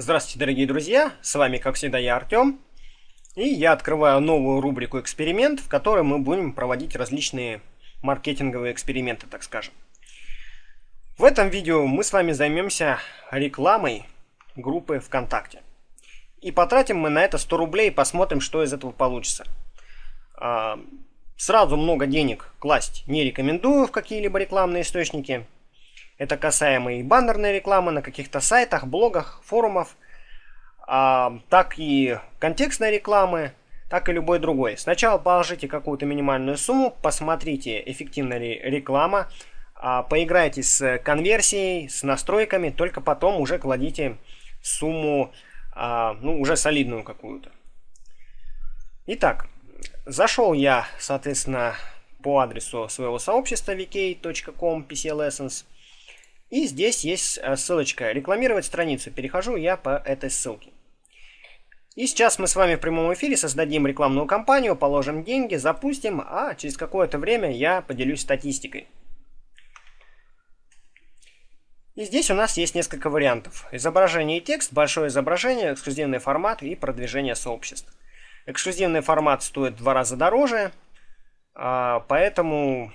Здравствуйте, дорогие друзья! С вами, как всегда, я Артем. И я открываю новую рубрику «Эксперимент», в которой мы будем проводить различные маркетинговые эксперименты, так скажем. В этом видео мы с вами займемся рекламой группы ВКонтакте. И потратим мы на это 100 рублей и посмотрим, что из этого получится. А, сразу много денег класть не рекомендую в какие-либо рекламные источники – это касаемо и баннерной рекламы на каких-то сайтах, блогах, форумах, а, так и контекстной рекламы, так и любой другой. Сначала положите какую-то минимальную сумму, посмотрите, эффективна ли реклама, а, поиграйте с конверсией, с настройками, только потом уже кладите сумму, а, ну, уже солидную какую-то. Итак, зашел я, соответственно, по адресу своего сообщества vk.com pclessons. И здесь есть э, ссылочка «Рекламировать страницу». Перехожу я по этой ссылке. И сейчас мы с вами в прямом эфире создадим рекламную кампанию, положим деньги, запустим, а через какое-то время я поделюсь статистикой. И здесь у нас есть несколько вариантов. Изображение и текст, большое изображение, эксклюзивный формат и продвижение сообществ. Эксклюзивный формат стоит в два раза дороже, а, поэтому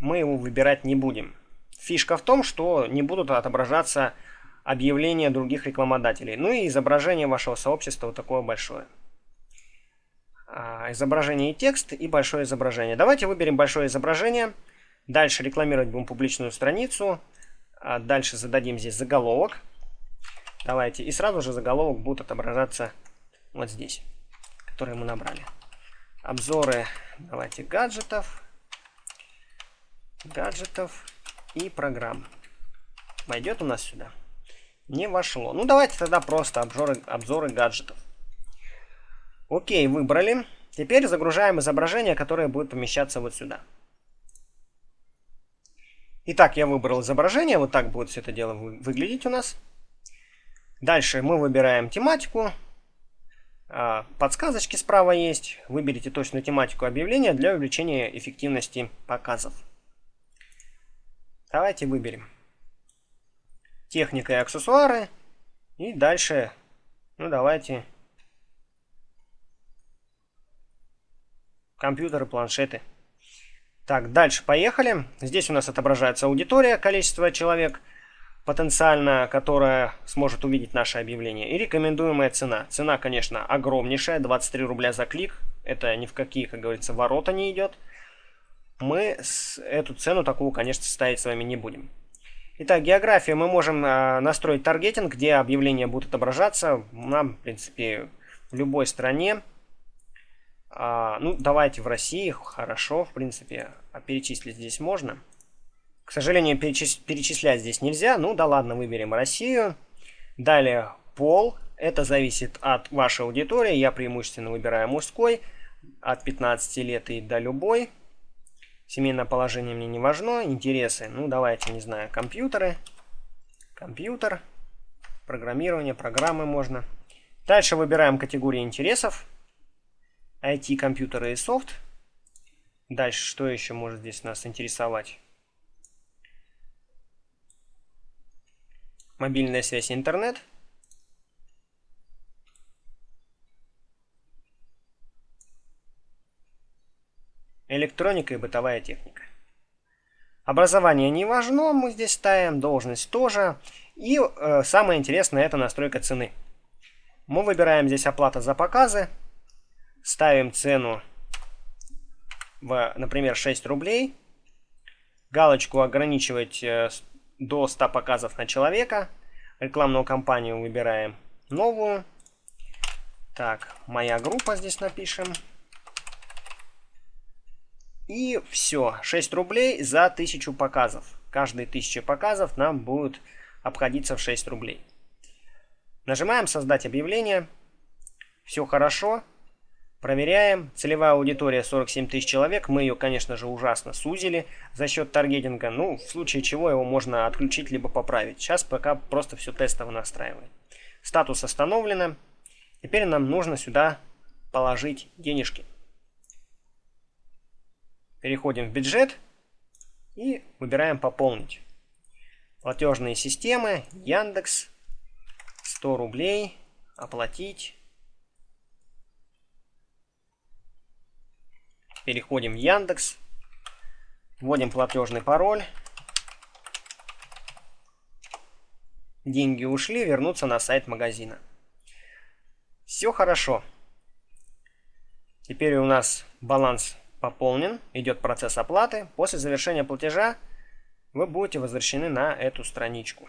мы его выбирать не будем. Фишка в том, что не будут отображаться объявления других рекламодателей. Ну и изображение вашего сообщества вот такое большое. А, изображение и текст, и большое изображение. Давайте выберем большое изображение. Дальше рекламировать будем публичную страницу. А дальше зададим здесь заголовок. Давайте. И сразу же заголовок будет отображаться вот здесь, который мы набрали. Обзоры, давайте, гаджетов. Гаджетов и программ. Войдет у нас сюда? Не вошло. Ну, давайте тогда просто обзоры, обзоры гаджетов. Окей, выбрали. Теперь загружаем изображение, которое будет помещаться вот сюда. Итак, я выбрал изображение. Вот так будет все это дело выглядеть у нас. Дальше мы выбираем тематику. А, подсказочки справа есть. Выберите точную тематику объявления для увеличения эффективности показов. Давайте выберем. Техника и аксессуары. И дальше, ну давайте, компьютеры, планшеты. Так, дальше поехали. Здесь у нас отображается аудитория, количество человек потенциально, которая сможет увидеть наше объявление. И рекомендуемая цена. Цена, конечно, огромнейшая, 23 рубля за клик. Это ни в какие, как говорится, ворота не идет мы эту цену такую, конечно, ставить с вами не будем. Итак, география. Мы можем э, настроить таргетинг, где объявления будут отображаться. Нам, в принципе, в любой стране. А, ну, давайте в России. Хорошо, в принципе. А перечислить здесь можно. К сожалению, перечис перечислять здесь нельзя. Ну, да ладно, выберем Россию. Далее, пол. Это зависит от вашей аудитории. Я преимущественно выбираю мужской. От 15 лет и до любой. Семейное положение мне не важно. Интересы, ну давайте, не знаю, компьютеры. Компьютер. Программирование, программы можно. Дальше выбираем категории интересов. IT, компьютеры и софт. Дальше, что еще может здесь нас интересовать? Мобильная связь интернет. Электроника и бытовая техника. Образование не важно, мы здесь ставим, должность тоже. И э, самое интересное это настройка цены. Мы выбираем здесь оплата за показы, ставим цену в, например, 6 рублей, галочку ограничивать э, до 100 показов на человека, рекламную кампанию выбираем новую. Так, моя группа здесь напишем. И все, 6 рублей за 1000 показов. Каждые 1000 показов нам будет обходиться в 6 рублей. Нажимаем «Создать объявление». Все хорошо. Проверяем. Целевая аудитория 47 тысяч человек. Мы ее, конечно же, ужасно сузили за счет таргетинга. Ну, в случае чего его можно отключить, либо поправить. Сейчас пока просто все тестово настраиваем. Статус остановлено. Теперь нам нужно сюда положить денежки. Переходим в бюджет и выбираем «Пополнить». Платежные системы, Яндекс, 100 рублей. Оплатить. Переходим в Яндекс. Вводим платежный пароль. Деньги ушли, вернуться на сайт магазина. Все хорошо. Теперь у нас баланс пополнен, идет процесс оплаты. После завершения платежа вы будете возвращены на эту страничку.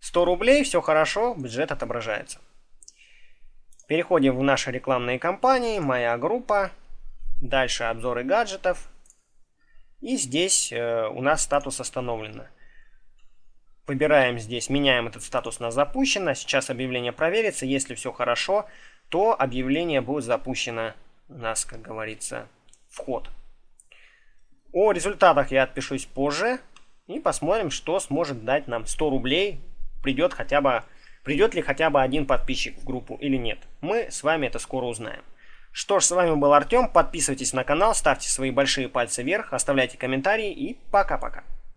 100 рублей, все хорошо, бюджет отображается. Переходим в наши рекламные кампании, моя группа, дальше обзоры гаджетов. И здесь э, у нас статус остановлено. Выбираем здесь, меняем этот статус на запущено. Сейчас объявление проверится. Если все хорошо, то объявление будет запущено у нас, как говорится, вход. О результатах я отпишусь позже. И посмотрим, что сможет дать нам 100 рублей. Придет хотя бы придет ли хотя бы один подписчик в группу или нет. Мы с вами это скоро узнаем. Что ж, с вами был Артем. Подписывайтесь на канал, ставьте свои большие пальцы вверх, оставляйте комментарии и пока-пока.